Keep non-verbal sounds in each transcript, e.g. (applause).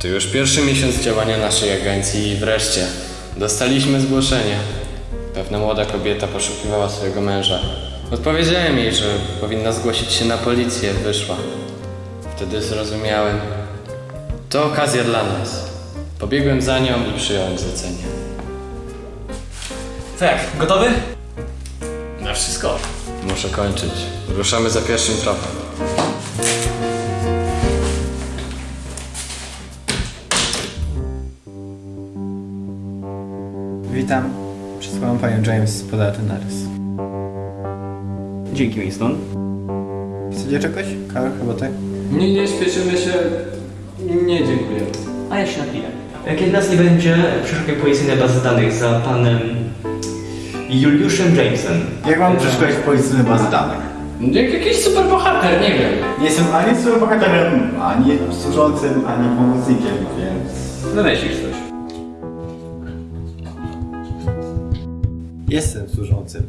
To już pierwszy miesiąc działania naszej agencji i wreszcie dostaliśmy zgłoszenie. Pewna młoda kobieta poszukiwała swojego męża. Odpowiedziałem jej, że powinna zgłosić się na policję, wyszła. Wtedy zrozumiałem. To okazja dla nas. Pobiegłem za nią i przyjąłem zlecenie. Co jak, gotowy? Na wszystko. Muszę kończyć. Ruszamy za pierwszym tropem. Witam. Przysłałem panią James podaty narys. Dzięki, Winston. Chcecie czegoś? Kawę, herbatę? Nie, nie śpieszymy się. Nie dziękuję. A ja się napiję. Kiedy nas nie będzie, przeszukaj policyjne bazy danych za panem Juliuszem Jamesem. Jak mam przeszukać policyjne bazy danych? Jak jakiś super bohater, nie wiem. Nie jestem ani superbohaterem, ani służącym, ani pomocnikiem, więc... Wymyślisz coś. Jestem służącym.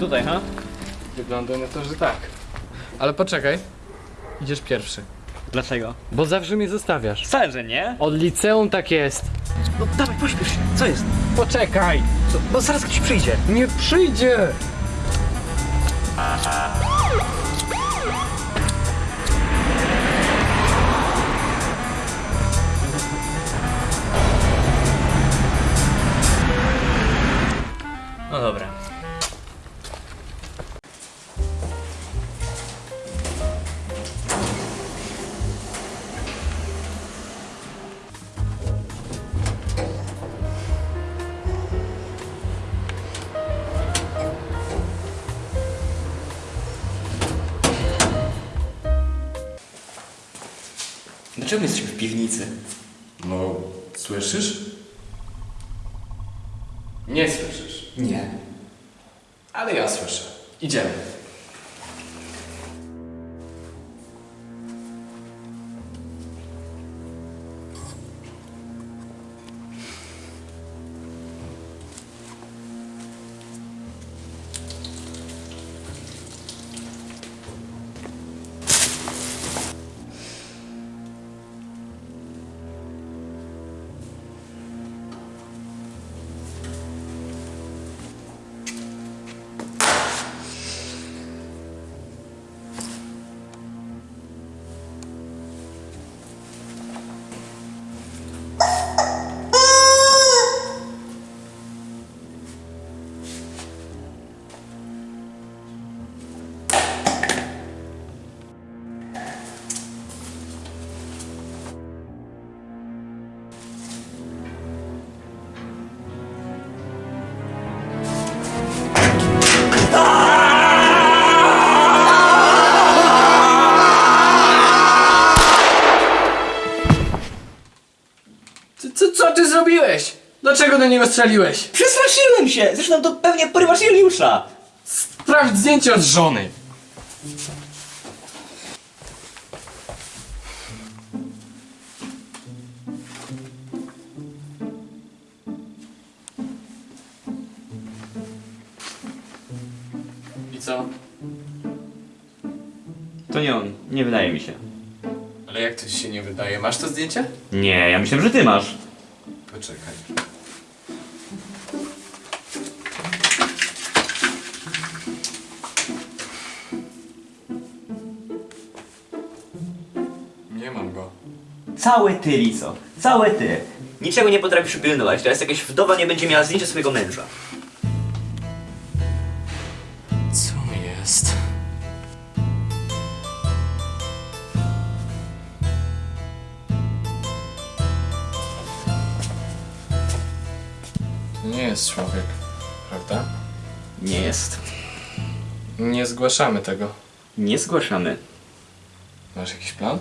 Tutaj, ha? Wygląda na to, że tak. Ale poczekaj. Idziesz pierwszy. Dlaczego? Bo zawsze mnie zostawiasz. Wcale, że nie. Od liceum tak jest. No dawaj, pośpiesz się. Co jest? Poczekaj! Co? Bo zaraz ktoś przyjdzie. Nie przyjdzie! No dobra. Dlaczego jesteśmy w piwnicy? No, słyszysz? Nie słyszysz. Nie. Ale ja słyszę. Idziemy. Co, co ty zrobiłeś? Dlaczego do niego strzeliłeś? Przestraszyłem się! Zresztą to pewnie porywasz Juliusza! Sprawdź zdjęcie od żony. I co? To nie on. Nie wydaje mi się. Nie wydaje? Masz to zdjęcie? Nie, ja myślałem, że ty masz. Poczekaj. Nie mam go. Całe ty, Lico. Całe ty. Niczego nie potrafisz pilnować. Teraz jakaś wdowa nie będzie miała zdjęcia swojego męża. Zgłaszamy tego. Nie zgłaszamy. Masz jakiś plan?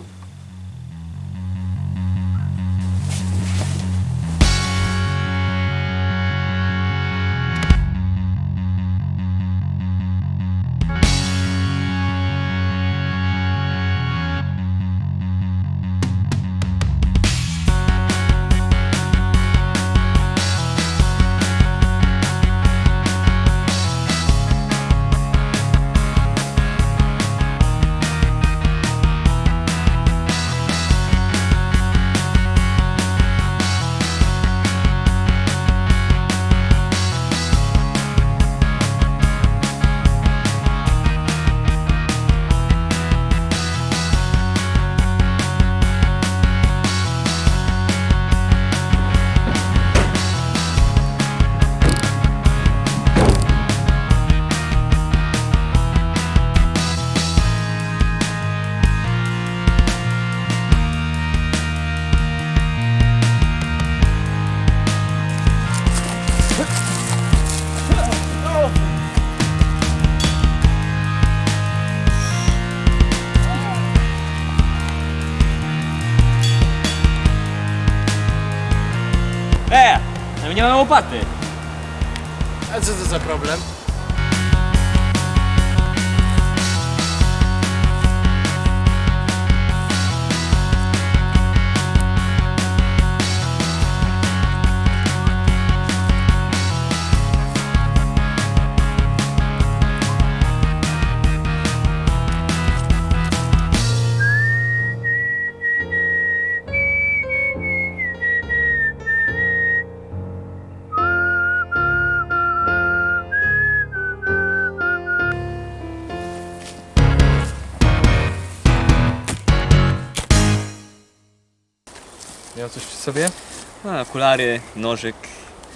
A, okulary, nożyk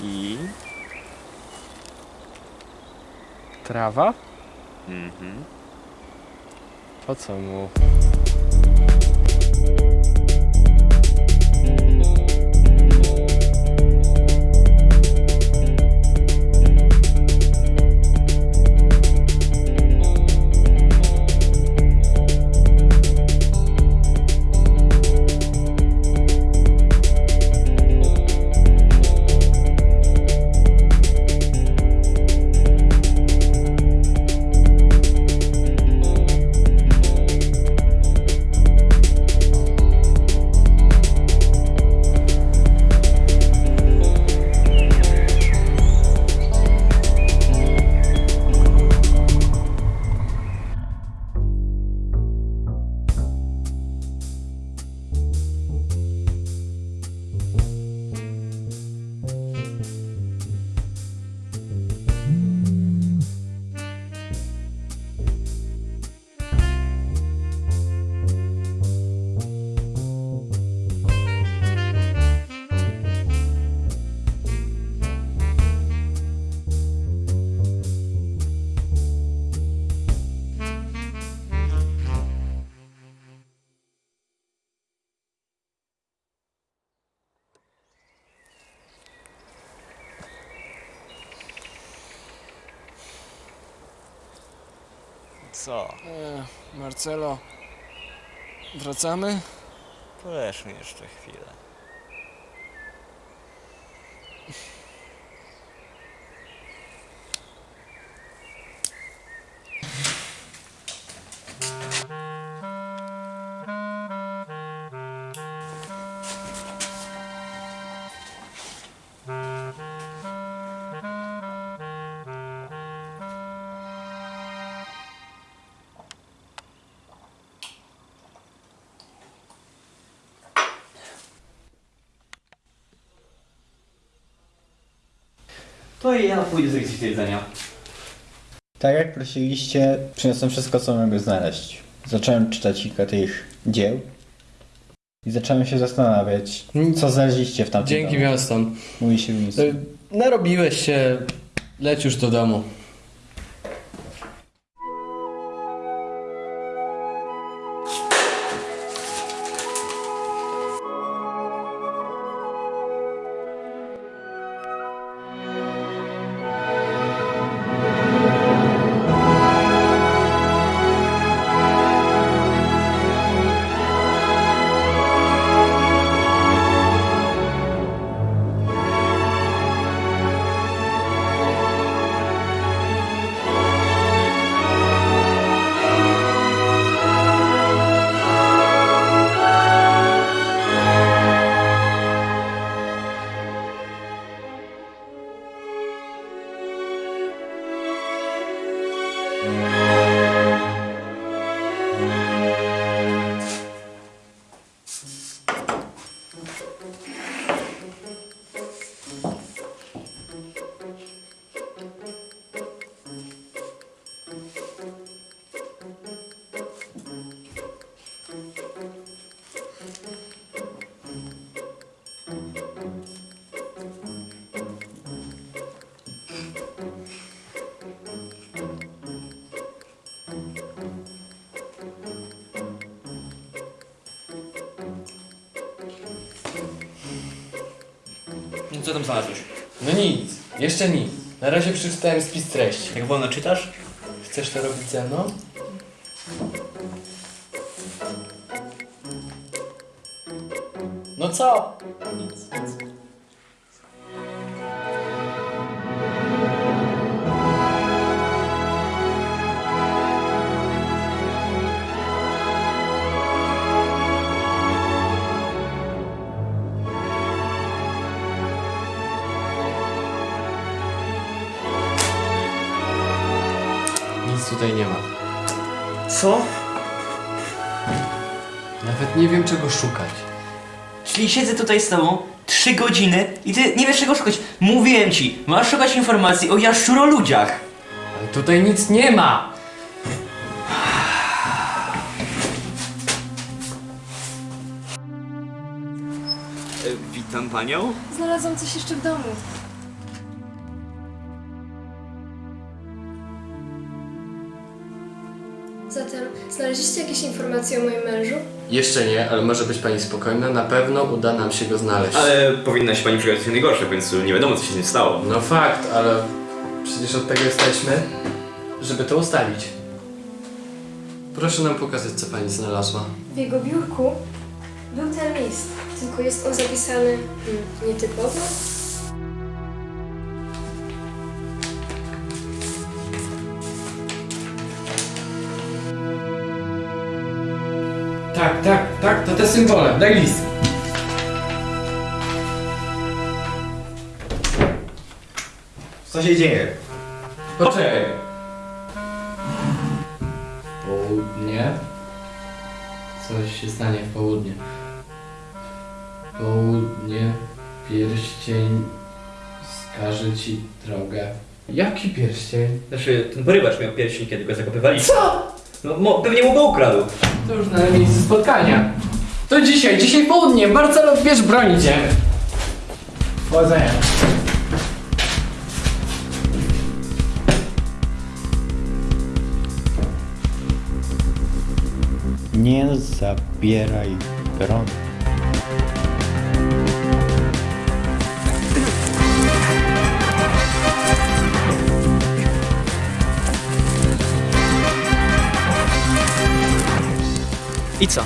i... Trawa? Mhm. Po co mu? Co? Marcelo, wracamy? Poleżmy jeszcze chwilę. To i ja pójdę zrobić coś do jedzenia. Tak jak prosiliście, przyniosłem wszystko, co mogę znaleźć. Zacząłem czytać kilka tych dzieł i zacząłem się zastanawiać, co znaleźliście w tamtym Dzięki domu. miastom. Mówi się nic. Y, Narobiłeś się, leć już do domu. Música Co tam znalazłeś? No nic, jeszcze nic. Na razie przeczytałem spis treści. Jak wolno czytasz? Chcesz to robić ze mną? No co? Nic. Nic Co? Nawet nie wiem czego szukać. Czyli siedzę tutaj z tobą trzy godziny i ty nie wiesz czego szukać. Mówiłem ci, masz szukać informacji o jaszczuroludziach. Ale tutaj nic nie ma! witam panią. Znalazłam coś jeszcze w domu. Znaleźliście jakieś informacje o moim mężu? Jeszcze nie, ale może być pani spokojna, na pewno uda nam się go znaleźć. Ale powinna się pani przygotować na najgorsze, więc nie wiadomo co się z nim stało. No fakt, ale przecież od tego jesteśmy, żeby to ustalić. Proszę nam pokazać, co pani znalazła. W jego biurku był ten list, tylko jest on zapisany hmm, nietypowo. Tak, tak, tak, to te symbole. Daj list. Co się dzieje? Poczekaj. Południe. Coś się stanie w południe. Południe, pierścień wskaże ci drogę. Jaki pierścień? Znaczy, ten porywacz miał pierścień, kiedy go zakopywaliśmy. Co? No, mo, pewnie mu go ukradł. To już na miejscu spotkania. To dzisiaj, dzisiaj południe. Marcelo, bierz broń, idziemy. Powodzenia. Nie zabieraj broni. I co?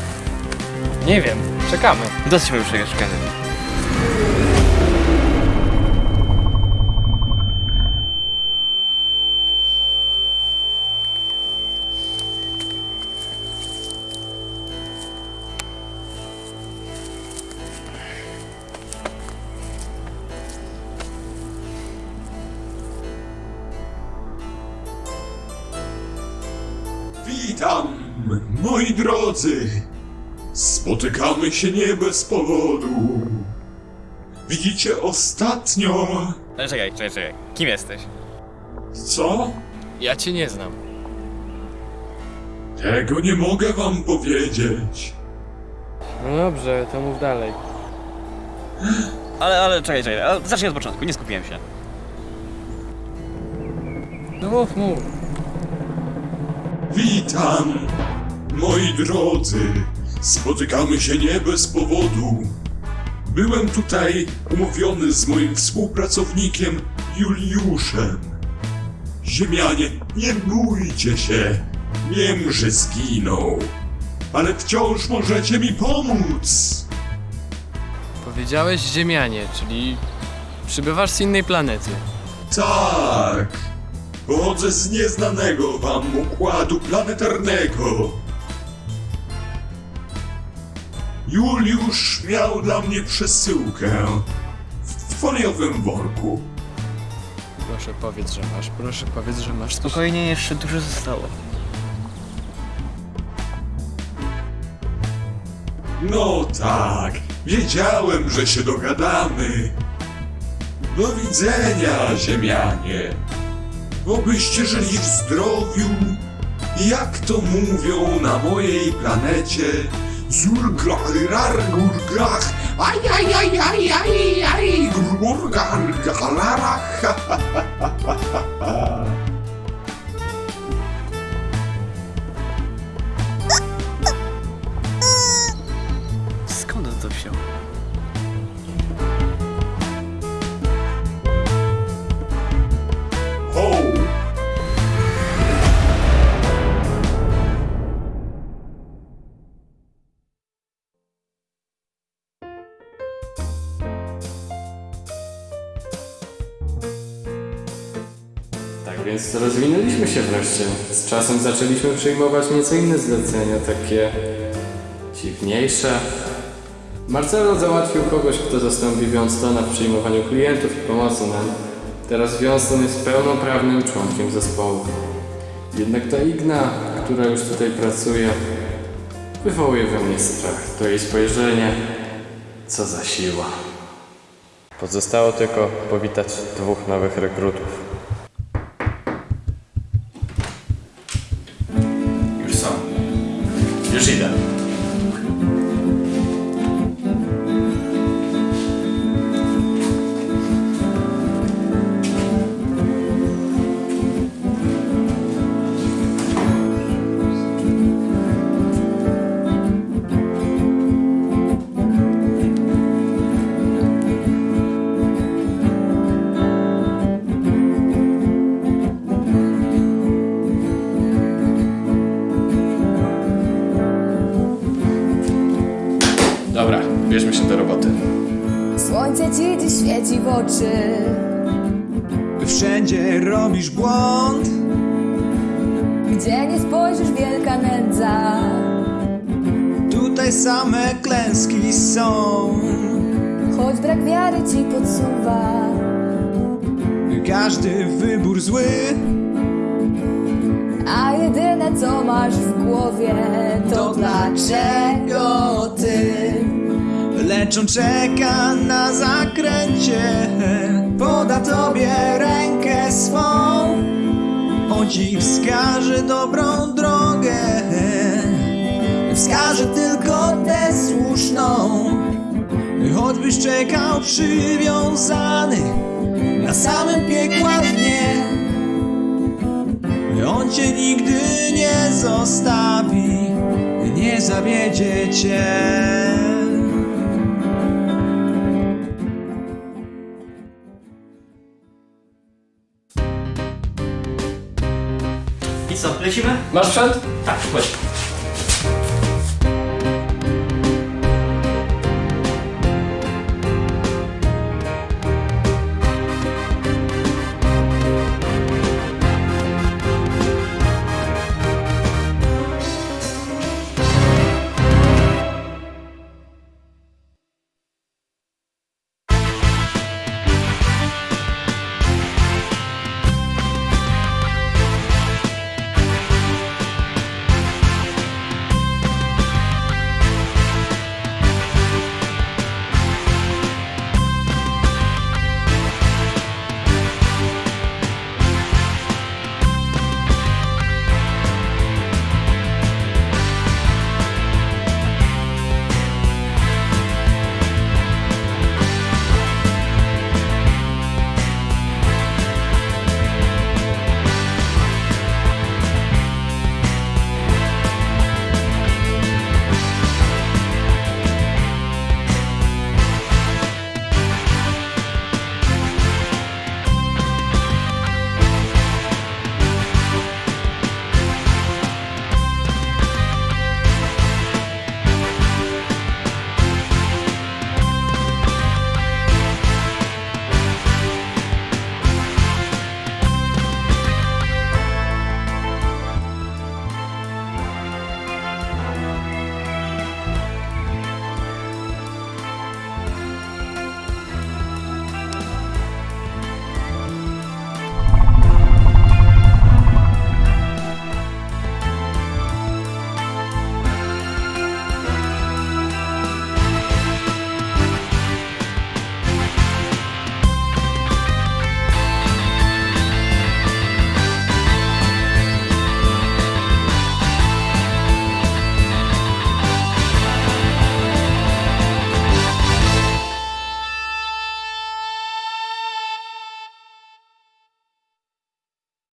Nie wiem, czekamy. Dosyć już czekania. Się nie bez powodu. Widzicie ostatnio. Ale czekaj, czekaj, czekaj. Kim jesteś? Co? Ja cię nie znam. Tego nie mogę wam powiedzieć. No dobrze, to mów dalej. Ale, ale czekaj, czekaj. Ale zacznij od początku, nie skupiłem się. No mów, mów. Witam, moi drodzy. Spotykamy się nie bez powodu. Byłem tutaj umówiony z moim współpracownikiem Juliuszem. Ziemianie, nie bójcie się. Wiem, że zginął. Ale wciąż możecie mi pomóc. Powiedziałeś ziemianie, czyli przybywasz z innej planety. Tak. Pochodzę z nieznanego wam układu planetarnego. Juliusz miał dla mnie przesyłkę w foliowym worku. Proszę powiedz, że masz, proszę powiedz, że masz. Spokojnie, jeszcze dużo zostało. No tak, wiedziałem, że się dogadamy. Do widzenia, ziemianie. Obyście żyli w zdrowiu. Jak to mówią na mojej planecie, Zulgarirar gurgah, ay ay ay ay ay ay, gurgurgar hahaha. (laughs) więc rozwinęliśmy się wreszcie. Z czasem zaczęliśmy przyjmować nieco inne zlecenia, takie dziwniejsze. Marcelo załatwił kogoś, kto zastąpi Wiąstona w przyjmowaniu klientów i pomocy nam. Teraz Wionston jest pełnoprawnym członkiem zespołu. Jednak ta Igna, która już tutaj pracuje, wywołuje we mnie strach. To jej spojrzenie, co za siła. Pozostało tylko powitać dwóch nowych rekrutów. Już idę. Dobra, Wszędzie robisz błąd, Gdzie nie spojrzysz wielka nędza. Tutaj same klęski są. Choć brak wiary ci podsuwa. Każdy wybór zły, A jedyne co masz w głowie To dlaczego ty lecz on czeka na zakręcie. Poda tobie rękę swą, on ci wskaże dobrą drogę. Wskaże tylko tę słuszną, choćbyś czekał przywiązany na samym piekła dnie. On cię nigdy nie zostawi, nie zawiedzie cię. Co, lecimy? Masz sprzęt? Tak, chodź.